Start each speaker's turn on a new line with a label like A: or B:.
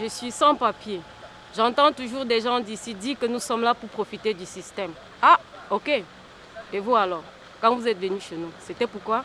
A: je suis sans papier. J'entends toujours des gens d'ici dire que nous sommes là pour profiter du système. Ah, ok. Et vous alors? Quand vous êtes venu chez nous, c'était pourquoi?